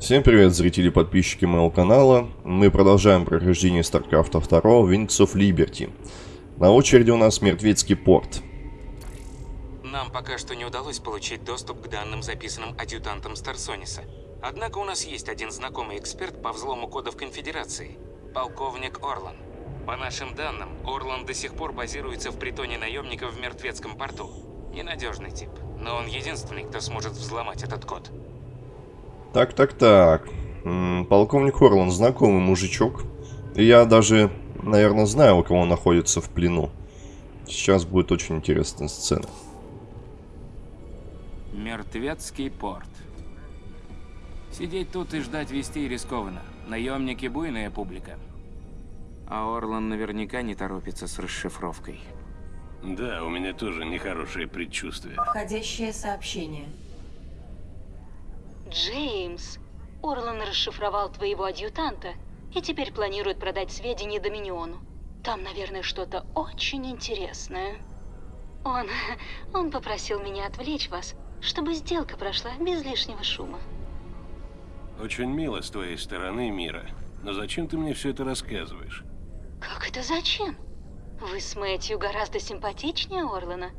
Всем привет, зрители и подписчики моего канала. Мы продолжаем прохождение StarCraft 2 Wings of Liberty. На очереди у нас Мертвецкий порт. Нам пока что не удалось получить доступ к данным, записанным адъютантом Старсониса. Однако у нас есть один знакомый эксперт по взлому кодов Конфедерации. Полковник Орлан. По нашим данным, Орлан до сих пор базируется в притоне наемников в Мертвецком порту. Ненадежный тип, но он единственный, кто сможет взломать этот код. Так, так, так. Полковник Орлан, знакомый мужичок. Я даже, наверное, знаю, у кого он находится в плену. Сейчас будет очень интересная сцена. Мертвецкий порт. Сидеть тут и ждать вестей рискованно. Наемники буйная публика. А Орлан наверняка не торопится с расшифровкой. Да, у меня тоже нехорошее предчувствие. Входящее сообщение. Джеймс, Орлан расшифровал твоего адъютанта и теперь планирует продать сведения Доминиону. Там, наверное, что-то очень интересное. Он... он попросил меня отвлечь вас, чтобы сделка прошла без лишнего шума. Очень мило с твоей стороны, Мира. Но зачем ты мне все это рассказываешь? Как это зачем? Вы с Мэтью гораздо симпатичнее Орлана.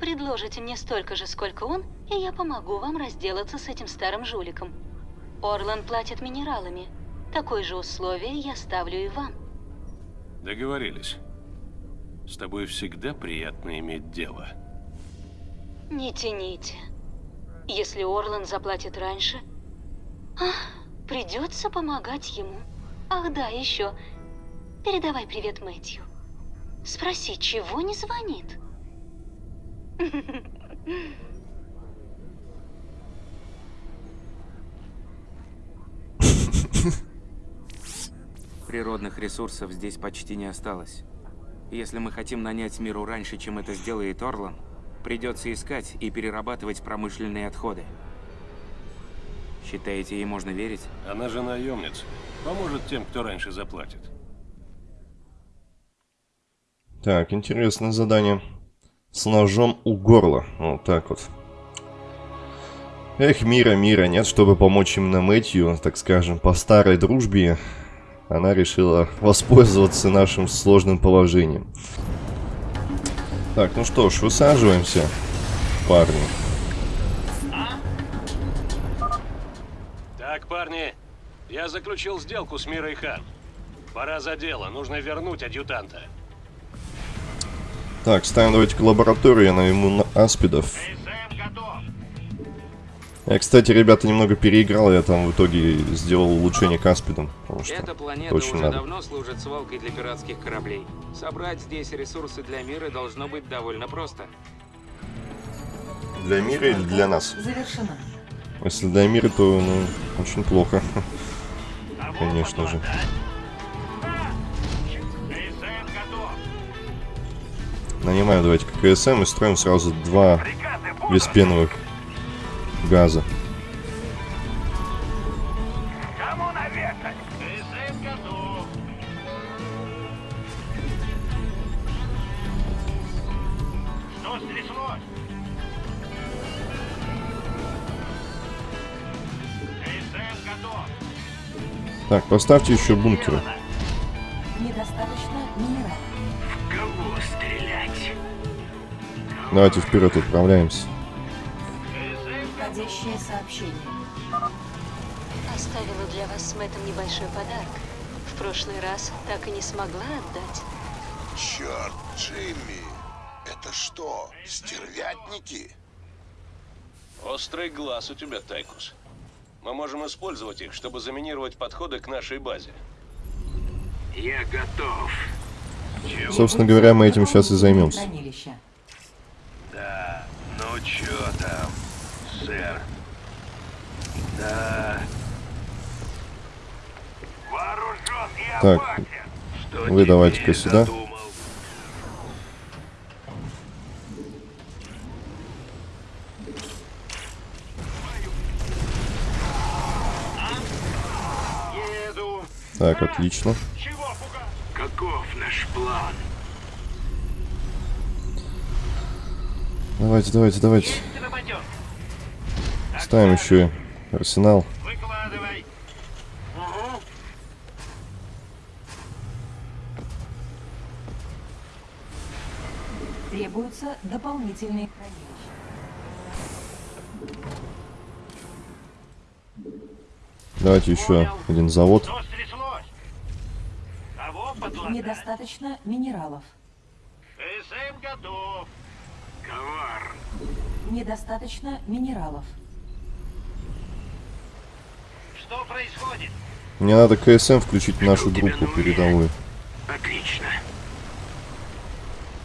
Предложите мне столько же, сколько он, и я помогу вам разделаться с этим старым жуликом. Орлан платит минералами. Такое же условие я ставлю и вам. Договорились. С тобой всегда приятно иметь дело. Не тяните. Если Орлан заплатит раньше, ах, придется помогать ему. Ах да, еще. Передавай привет Мэтью. Спроси, чего не звонит? Природных ресурсов здесь почти не осталось. Если мы хотим нанять миру раньше, чем это сделает Орлан, придется искать и перерабатывать промышленные отходы. Считаете, ей можно верить? Она же наемница. Поможет тем, кто раньше заплатит. Так, интересное задание. С ножом у горла. Вот так вот. Эх, мира, мира, нет, чтобы помочь именно Мэтью, так скажем, по старой дружбе, она решила воспользоваться нашим сложным положением. Так, ну что ж, высаживаемся, парни. Так, парни, я заключил сделку с Мирой Хан. Пора за дело, нужно вернуть адъютанта. Так, ставим давайте к лаборатории, я найму на аспидов. Я, кстати, ребята, немного переиграл, я там в итоге сделал улучшение к аспидам, потому что Эта планета очень уже надо. давно служит свалкой для пиратских кораблей. Собрать здесь ресурсы для мира должно быть довольно просто. Для мира или для нас? Завершена. Если для мира, то, ну, очень плохо. Конечно же. Нанимаем давайте КСМ и строим сразу два беспеновых газа. Так, поставьте еще бункеры. Давайте вперед отправляемся. Входящее сообщение. Оставила для вас с Мэттом небольшой подарок. В прошлый раз так и не смогла отдать. Черт, Джимми, это что, стервятники? Острый глаз у тебя, Тайкус. Мы можем использовать их, чтобы заминировать подходы к нашей базе. Я готов. Собственно говоря, мы этим сейчас и займемся. Хранилище. Да, ну чё там, сэр? Да. Вооружен и Так, опасен. Что вы давайте-ка сюда. Так, отлично. Каков наш план? Давайте, давайте, давайте. Ставим еще арсенал. Требуются дополнительные. Давайте еще Понял. один завод. Недостаточно минералов. Недостаточно минералов. Что происходит? Мне надо КСМ включить в нашу группу передовую. Отлично.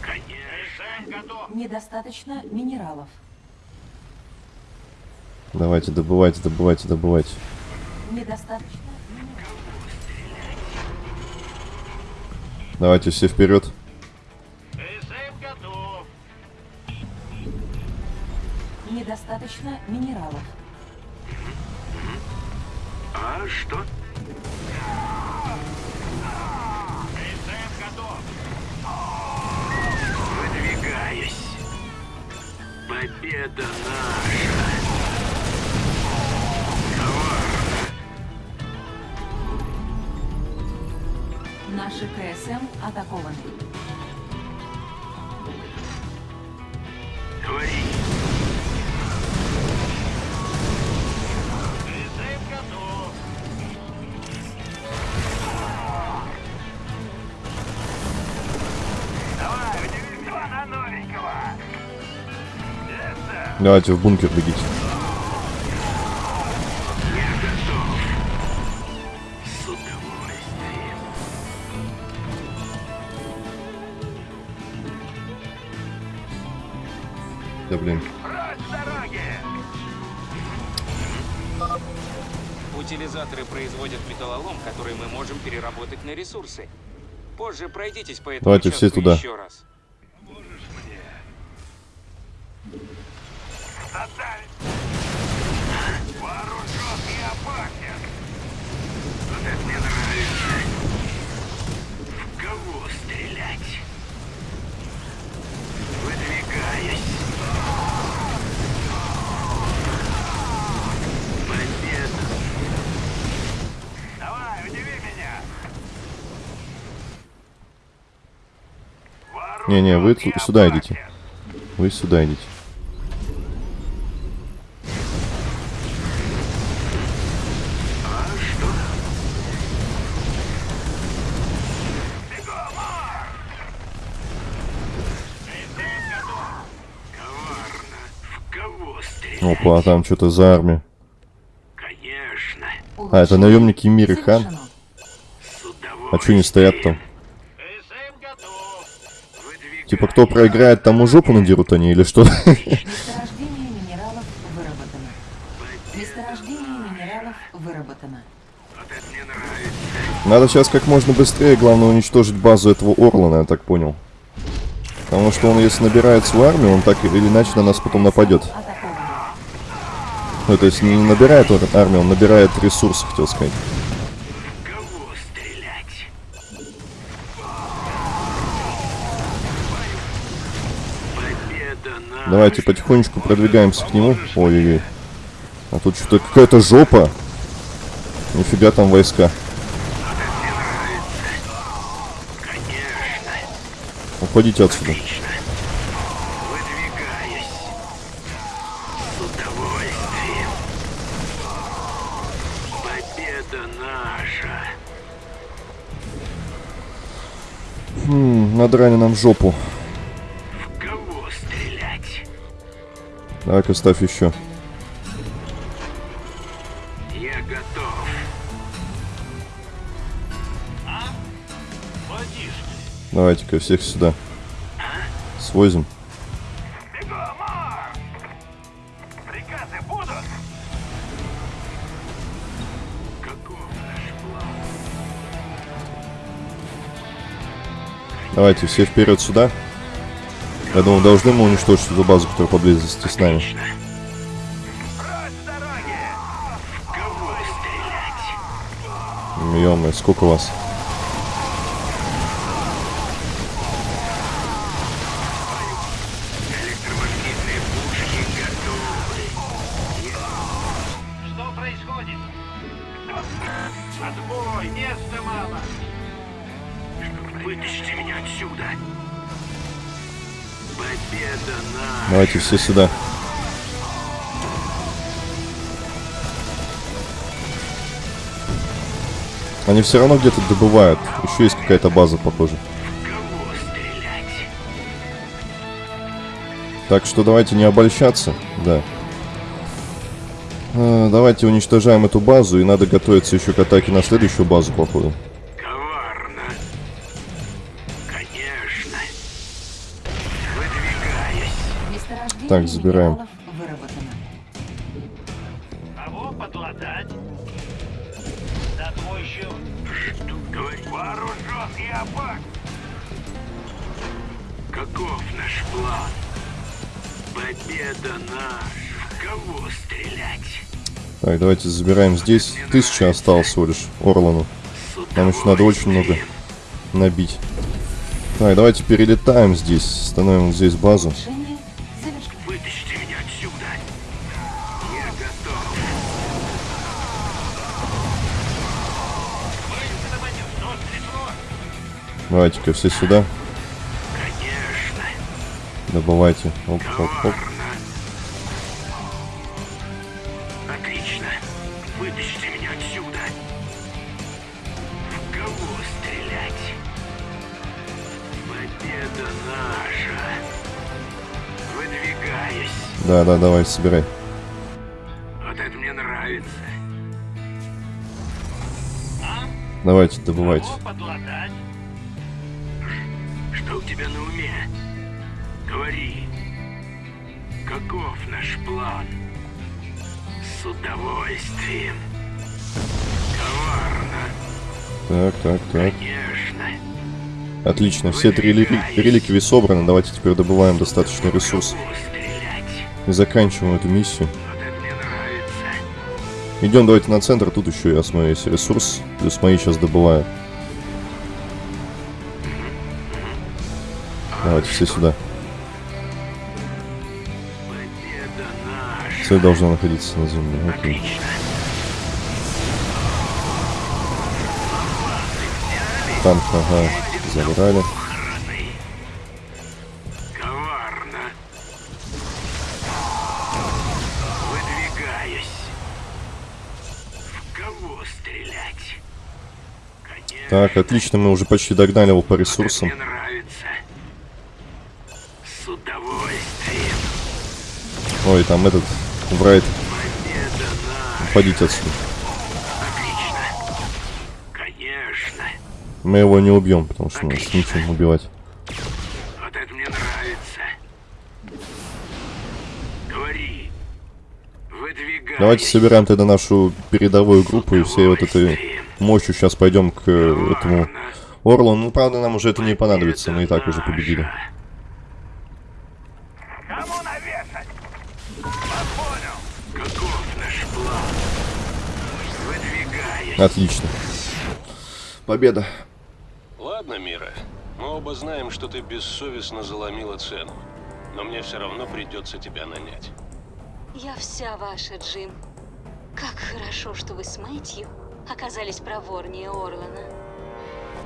Конечно. КСМ готов. Недостаточно минералов. Давайте, добывайте, добывайте, добывайте. Недостаточно минералов. Давайте все вперед. Недостаточно минералов. А что? КСМ готов. Выдвигаюсь. Победа наша. Наши КСМ атакованы. Говори. Давайте в бункер бегите. Да блин. Утилизаторы производят металлолом, который мы можем переработать на ресурсы. Позже пройдитесь по этому Давайте все туда. еще раз. Не-не, вы и сюда идите. Вы сюда идите. Опа, а там что-то за армия. Конечно. А, это наемники Хан. Совершено. С удовольствием. А что не стоят там? Типа, кто проиграет, тому жопу надерут они или что? Месторождение минералов выработано. Месторождение минералов выработано. Надо сейчас как можно быстрее, главное, уничтожить базу этого Орлана, я так понял. Потому что он, если набирает свою армию, он так или иначе на нас потом нападет. Ну, то есть не набирает ар- армию, он набирает ресурсы, хотел сказать. Давайте потихонечку продвигаемся к нему. Ой-ой-ой. А тут что-то какая-то жопа. Нифига там войска. Уходите отсюда. Хм, надрали нам жопу. Давай-ка ставь еще. Я готов. А? Давайте-ка всех сюда. Свозим. А! Приказы будут? Каков наш план? Давайте все вперед сюда. Я думаю, должны мы уничтожить эту базу, которая поблизости с нами. Отлично. Прочь с дороги! В кого стрелять? ё сколько вас? Отбой! Места мало! Вытащите меня отсюда! Давайте все сюда. Они все равно где-то добывают. Еще есть какая-то база, похоже. Так что давайте не обольщаться. Да. А, давайте уничтожаем эту базу. И надо готовиться еще к атаке на следующую базу, походу. Так, забираем. Кого подлатать? Да твой говорит? Вооружен и опак. Каков наш план? Победа наша. В кого стрелять? Так, давайте забираем здесь. Тысяча осталось всего лишь Орлану. Нам еще надо очень много набить. Так, давайте перелетаем здесь. Становим здесь базу. Решение Давайте-ка все сюда. Конечно. Добывайте. Оп, оп, оп. Отлично. Вытащите меня отсюда. В кого стрелять? Победа наша. Выдвигаюсь. Да, да, давай, собирай. Вот это мне нравится. Давайте, добывайте. Кого подлатать? Что у тебя на уме? Говори. Каков наш план? С удовольствием. Коварно. Так, так, так. Конечно. Отлично, все три рели- реликвии собраны. Давайте теперь добываем достаточный ресурс. И заканчиваем эту миссию. Идем давайте на центр. Тут еще я смотрю, есть ресурс. Плюс мои сейчас добываю. Давайте все сюда. Цель должна находиться на земле. Окей. Танк, ага, забрали. Так, отлично, мы уже почти догнали его по ресурсам. Ой, там этот, Брайт, уходите отсюда. Отлично. Конечно. Мы его не убьем, потому что нас нечем убивать. Вот это мне нравится. Говори. Давайте собираем тогда нашу передовую группу и всей вот этой мощью сейчас пойдем к э, этому Орлу. Ну, правда, нам уже это не понадобится, мы и так уже победили. Отлично. Победа. Ладно, Мира. Мы оба знаем, что ты бессовестно заломила цену. Но мне все равно придется тебя нанять. Я вся ваша, Джим. Как хорошо, что вы с Мэтью оказались проворнее Орлана.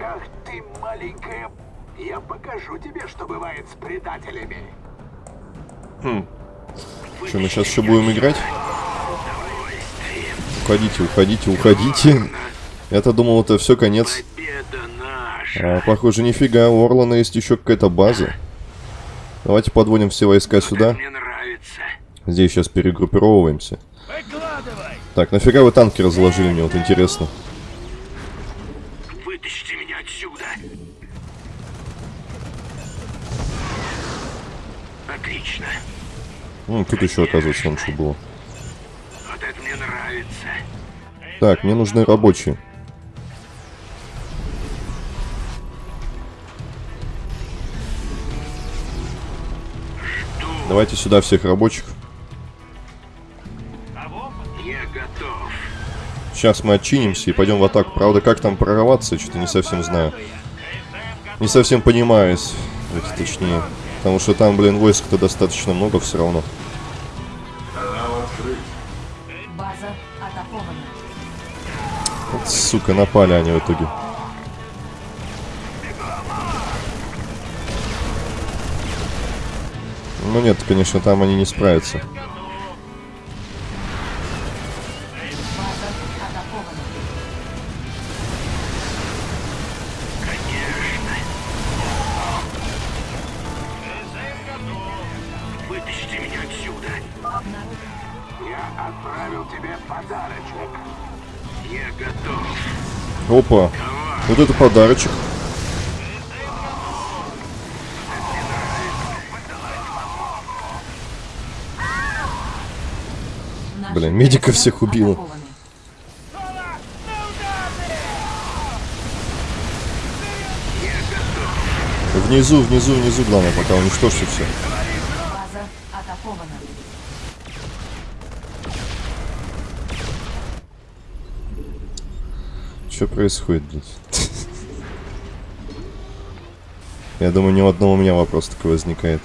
Ах ты, маленькая... Я покажу тебе, что бывает с предателями. Что, мы сейчас еще будем играть? Уходите, уходите, уходите. Я-то думал, это все конец. А, похоже, нифига, у Орлана есть еще какая-то база. Давайте подводим все войска сюда. Здесь сейчас перегруппировываемся. Так, нафига вы танки разложили, мне вот интересно. Вытащите меня отсюда. Отлично. Ну, тут еще, оказывается, вон что было. Вот это мне нравится. Так, мне нужны рабочие. Давайте сюда всех рабочих. Сейчас мы отчинимся и пойдем в атаку. Правда, как там прорваться, что-то не совсем знаю. Не совсем понимаю, точнее. Потому что там, блин, войск-то достаточно много все равно. Сука, напали они в итоге. Ну нет, конечно, там они не справятся. Я отправил тебе подарочек. Опа. Вот это подарочек. Блин, медиков КСМ всех атакованы. Внизу, внизу, внизу, главное, пока уничтожьте все. База атакована. Что происходит, блядь? Я думаю, ни у одного у меня вопрос такой возникает.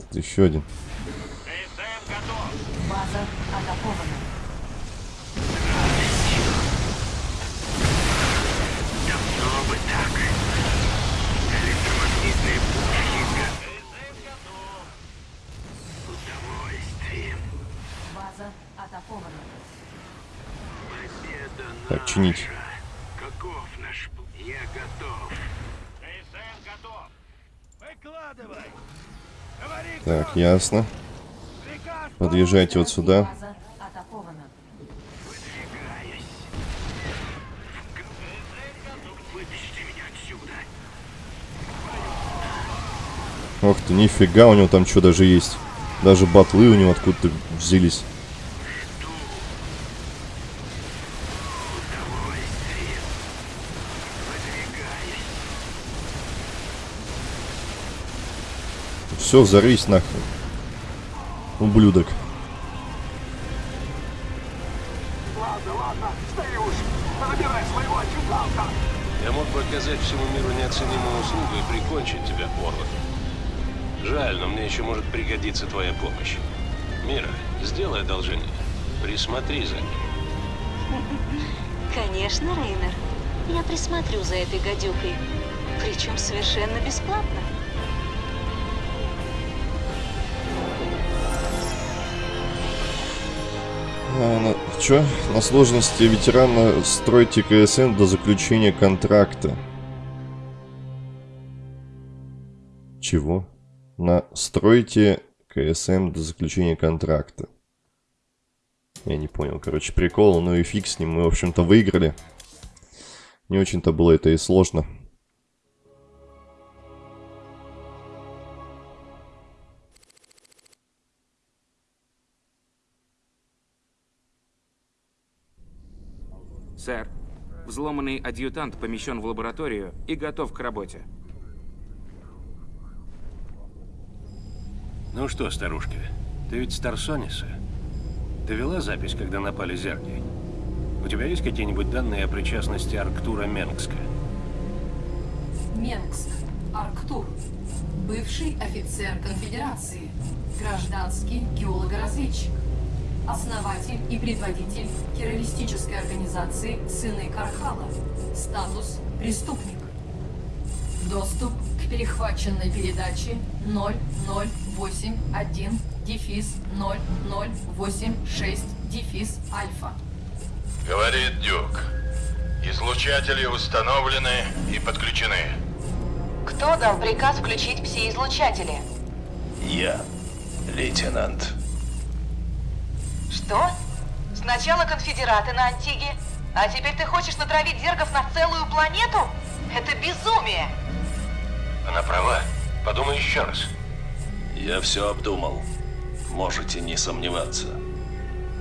Тут еще один. Победа Так, чинить. наша. Каков наш пл- Я готов. КСМ готов. Выкладывай. Говори, Так, ясно. Подъезжайте вот сюда. Ох ты, нифига, у него там что даже есть. Даже батлы у него откуда-то взялись. Все, взорвись нахрен. Ублюдок. Я мог бы оказать всему миру неоценимую услугу и прикончить тебя, Орланд. Жаль, но мне еще может пригодиться твоя помощь. Мира, сделай одолжение. Присмотри за ним. Конечно, Рейнер. Я присмотрю за этой гадюкой. Причем совершенно бесплатно. На... Чё? На сложности ветерана стройте КСН до заключения контракта. Чего? На стройте КСМ до заключения контракта. Я не понял, короче, прикол, ну и фиг с ним, мы, в общем-то, выиграли. Не очень-то было это и сложно. Сэр, взломанный адъютант помещен в лабораторию и готов к работе. Ну что, старушка, ты ведь Старсониса? Ты вела запись, когда напали зерги? У тебя есть какие-нибудь данные о причастности Арктура Менгска? Менгск, Арктур, бывший офицер конфедерации, гражданский геолого-разведчик, основатель и предводитель террористической организации «Сыны Кархала», статус «Преступник». Доступ к перехваченной передаче 0081 дефис 0086 дефис альфа. Говорит Дюк. Излучатели установлены и подключены. Кто дал приказ включить пси-излучатели? Я, лейтенант. Что? Сначала конфедераты на Антиге, а теперь ты хочешь натравить зергов на целую планету? Это безумие! Она права. Подумай еще раз. Я все обдумал. Можете не сомневаться.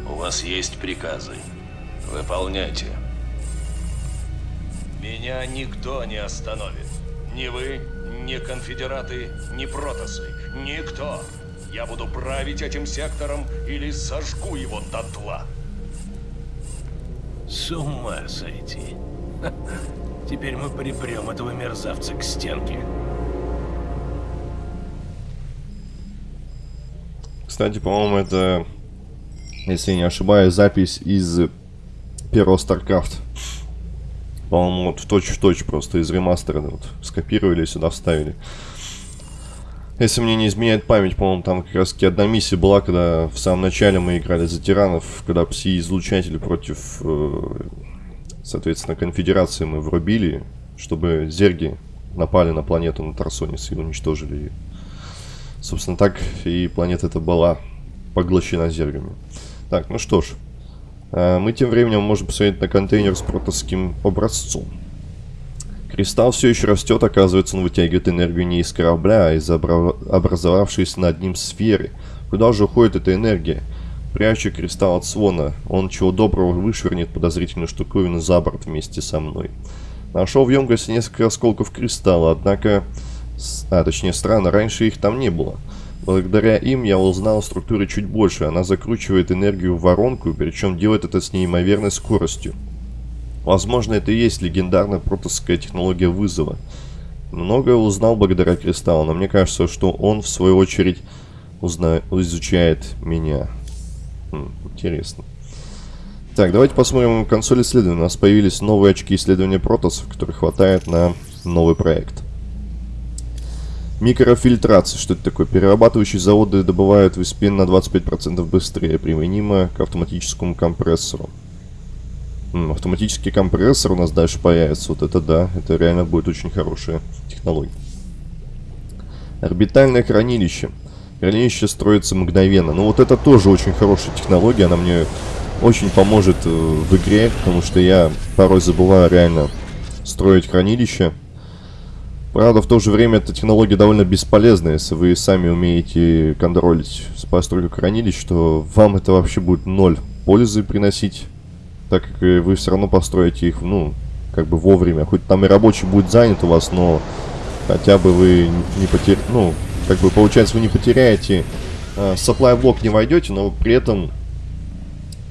У вас есть приказы. Выполняйте. Меня никто не остановит. Ни вы, ни конфедераты, ни протосы. Никто. Я буду править этим сектором или сожгу его дотла. С ума сойти. Теперь мы припрем этого мерзавца к стенке. Кстати, по-моему, это, если я не ошибаюсь, запись из первого StarCraft. По-моему, вот в точь-в-точь просто из ремастера вот, скопировали и сюда вставили. Если мне не изменяет память, по-моему, там как раз таки одна миссия была, когда в самом начале мы играли за тиранов, когда пси-излучатели против, э, соответственно, конфедерации мы врубили, чтобы зерги напали на планету на Тарсонис и уничтожили ее. Собственно, так и планета эта была поглощена зергами. Так, ну что ж. э, Мы тем временем можем посмотреть на контейнер с протосским образцом. Кристалл все еще растет, оказывается, он вытягивает энергию не из корабля, а из обра- образовавшейся над ним сферы. Куда же уходит эта энергия? Прячу кристалл от свона. Он чего доброго вышвырнет подозрительную штуковину за борт вместе со мной. Нашел в емкости несколько осколков кристалла, однако... А, точнее, странно, раньше их там не было. Благодаря им я узнал о структуре чуть больше. Она закручивает энергию в воронку, причем делает это с неимоверной скоростью. Возможно, это и есть легендарная протосская технология вызова. Многое узнал благодаря кристаллу, но мне кажется, что он, в свою очередь, узна... изучает меня. Хм, интересно. Так, давайте посмотрим консоль исследования. У нас появились новые очки исследования протосов, которых хватает на новый проект. Микрофильтрация. Что это такое? Перерабатывающие заводы добывают виспен на 25% быстрее, применимо к автоматическому компрессору. Автоматический компрессор у нас дальше появится. Вот это да, это реально будет очень хорошая технология. Орбитальное хранилище. Хранилище строится мгновенно. Ну вот это тоже очень хорошая технология. Она мне очень поможет э, в игре, потому что я порой забываю реально строить хранилище. Правда, в то же время эта технология довольно бесполезная, если вы сами умеете контролить постройку хранилищ, то вам это вообще будет ноль пользы приносить, так как э, вы все равно построите их, ну, как бы вовремя. Хоть там и рабочий будет занят у вас, но хотя бы вы не потеряете, ну, как бы получается, вы не потеряете, э, supply блок не войдете, но при этом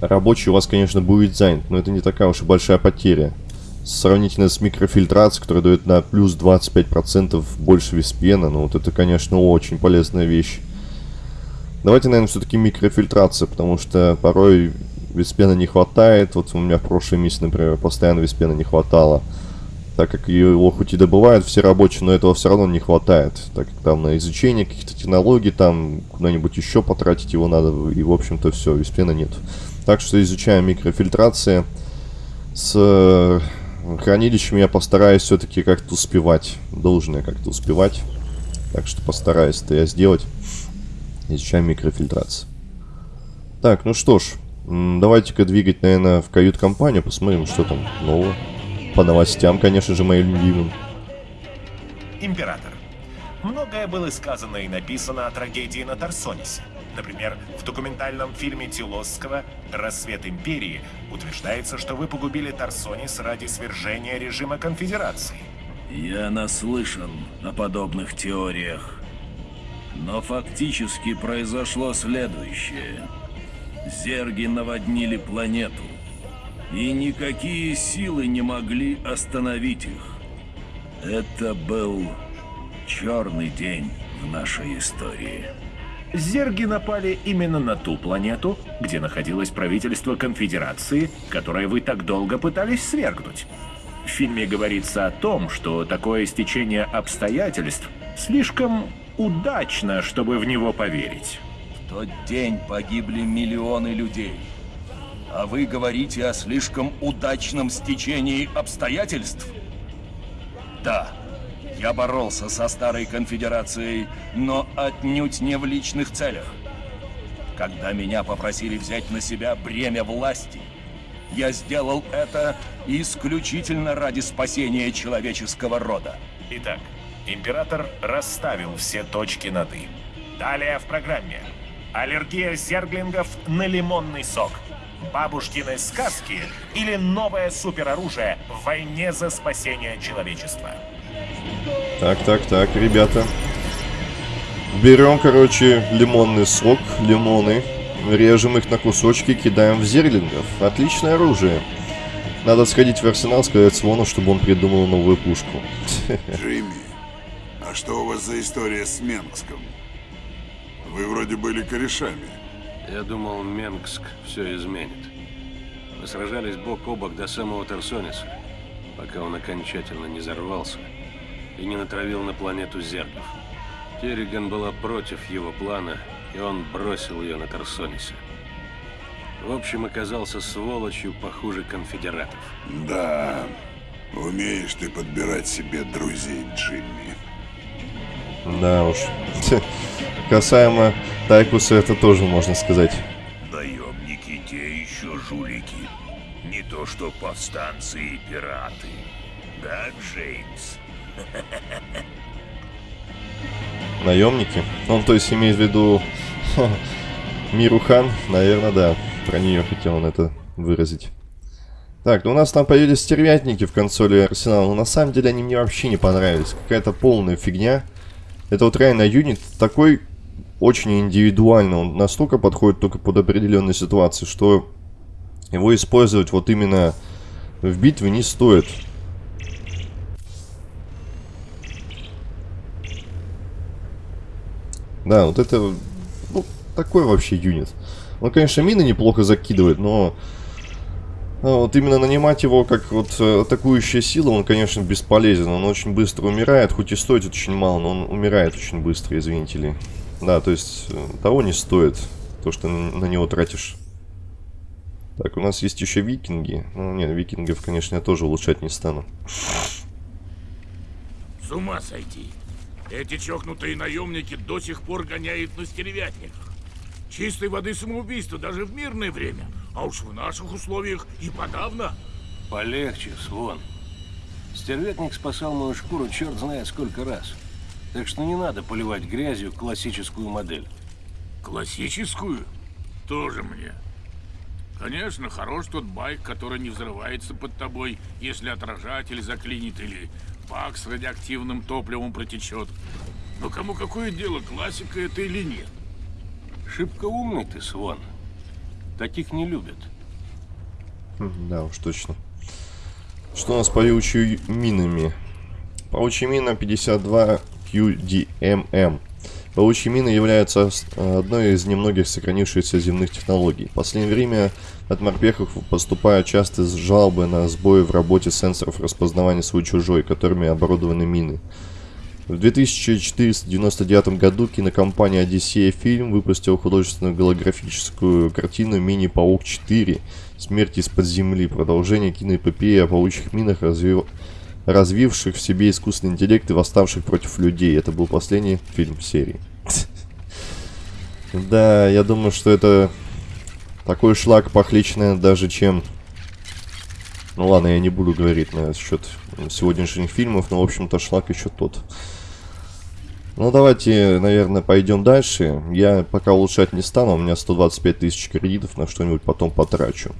рабочий у вас, конечно, будет занят, но это не такая уж и большая потеря. Сравнительно с микрофильтрацией, которая дает на плюс 25% больше виспена, ну вот это, конечно, очень полезная вещь. Давайте, наверное, все-таки микрофильтрация, потому что порой виспена не хватает. Вот у меня в прошлой миссии, например, постоянно виспена не хватало. Так как его хоть и добывают все рабочие, но этого все равно не хватает. Так как там на изучение каких-то технологий, там куда-нибудь еще потратить его надо, и в общем-то все, виспена нет. Так что изучаем микрофильтрация. С э, хранилищем я постараюсь все-таки как-то успевать. Должен я как-то успевать. Так что постараюсь это я сделать. Изучаем микрофильтрацию. Так, ну что ж. Давайте-ка двигать, наверное, в кают-компанию. Посмотрим, что там нового. По новостям, конечно же, моим любимым. Император. Многое было сказано и написано о трагедии на Тарсонисе. Например, в документальном фильме Тилосского «Рассвет Империи» утверждается, что вы погубили Тарсонис ради свержения режима Конфедерации. Я наслышан о подобных теориях. Но фактически произошло следующее. Зерги наводнили планету. И никакие силы не могли остановить их. Это был черный день в нашей истории. Зерги напали именно на ту планету, где находилось правительство Конфедерации, которое вы так долго пытались свергнуть. В фильме говорится о том, что такое стечение обстоятельств слишком удачно, чтобы в него поверить. Тот день погибли миллионы людей. А вы говорите о слишком удачном стечении обстоятельств? Да, я боролся со Старой Конфедерацией, но отнюдь не в личных целях. Когда меня попросили взять на себя бремя власти, я сделал это исключительно ради спасения человеческого рода. Итак, Император расставил все точки над «и». Далее в программе. Аллергия зерглингов на лимонный сок. Бабушкины сказки или новое супероружие в войне за спасение человечества. Так, так, так, ребята. Берем, короче, лимонный сок, лимоны, режем их на кусочки, кидаем в зерлингов. Отличное оружие. Надо сходить в арсенал, сказать Свону, чтобы он придумал новую пушку. Джимми, а что у вас за история с Менгском? Вы вроде были корешами. Я думал, Менгск все изменит. Мы сражались бок о бок до самого Тарсониса, пока он окончательно не взорвался и не натравил на планету зергов. Керриган была против его плана, и он бросил ее на Тарсонисе. В общем, оказался сволочью похуже конфедератов. Да, умеешь ты подбирать себе друзей, Джимми. Да уж. Касаемо Тайкуса, это тоже можно сказать. Наемники те еще жулики. Не то что повстанцы и пираты. Да, Джеймс? Наемники? Он, то есть, имеет в виду Миру Хан? Наверное, да. Про нее хотел он это выразить. Так, ну у нас там появились стервятники в консоли Арсенала, но на самом деле они мне вообще не понравились. Какая-то полная фигня. Это вот реально юнит такой очень индивидуально. Он настолько подходит только под определенные ситуации, что его использовать вот именно в битве не стоит. Да, вот это ну, такой вообще юнит. Он, конечно, мины неплохо закидывает, но а, вот именно нанимать его как вот э, атакующая сила, он, конечно, бесполезен. Он очень быстро умирает, хоть и стоит очень мало, но он умирает очень быстро, извините ли. Да, то есть э, того не стоит, то, что на него тратишь. Так, у нас есть еще викинги. Ну, нет, викингов, конечно, я тоже улучшать не стану. С ума сойти. Эти чокнутые наемники до сих пор гоняют на стервятниках. Чистой воды самоубийство даже в мирное время. А уж в наших условиях и подавно. Полегче, Свон. Стервятник спасал мою шкуру черт знает сколько раз. Так что не надо поливать грязью классическую модель. Классическую? Тоже мне. Конечно, хорош тот байк, который не взрывается под тобой, если отражатель заклинит или бак с радиоактивным топливом протечет. Но кому какое дело, классика это или нет? Шибко умный ты, Свон. Таких не любят. Да уж, точно. Что у нас с паучьими минами? Паучья мина 52 QDMM. Паучьи мины являются одной из немногих сохранившихся земных технологий. В последнее время от морпехов поступают часто жалобы на сбои в работе сенсоров распознавания свой-чужой, которыми оборудованы мины. В 2499 году кинокомпания Одиссея Фильм выпустила художественную голографическую картину «Мини-паук 4. Смерть из-под земли». Продолжение киноэпопеи о паучьих минах, развив... развивших в себе искусственный интеллект и восставших против людей. Это был последний фильм серии. Да, я думаю, что это такой шлак похлеще, даже чем... Ну ладно, я не буду говорить на счет сегодняшних фильмов, но, в общем-то, шлак еще тот. Ну, давайте, наверное, пойдем дальше. Я пока улучшать не стану, у меня 125 тысяч кредитов, на что-нибудь потом потрачу.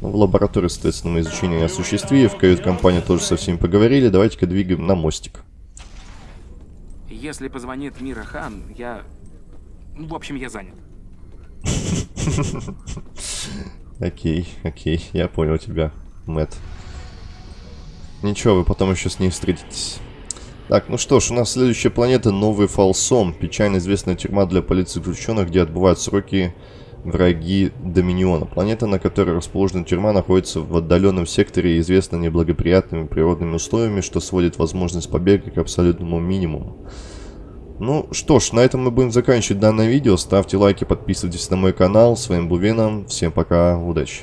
Ну, в лаборатории, соответственно, мы изучение осуществили, в кают-компании тоже со всеми поговорили. Давайте-ка двигаем на мостик. Если позвонит Мира Хан, я... Ну, в общем, я занят. Окей, окей, я понял тебя, Мэтт. Ничего, вы потом еще с ней встретитесь. Так, ну что ж, у нас следующая планета Новый Фалсом. Печально известная тюрьма для полиции заключенных, где отбывают сроки враги Доминиона. Планета, на которой расположена тюрьма, находится в отдаленном секторе и известна неблагоприятными природными условиями, что сводит возможность побега к абсолютному минимуму. Ну что ж, на этом мы будем заканчивать данное видео. Ставьте лайки, подписывайтесь на мой канал. С вами был Веном. Всем пока, удачи.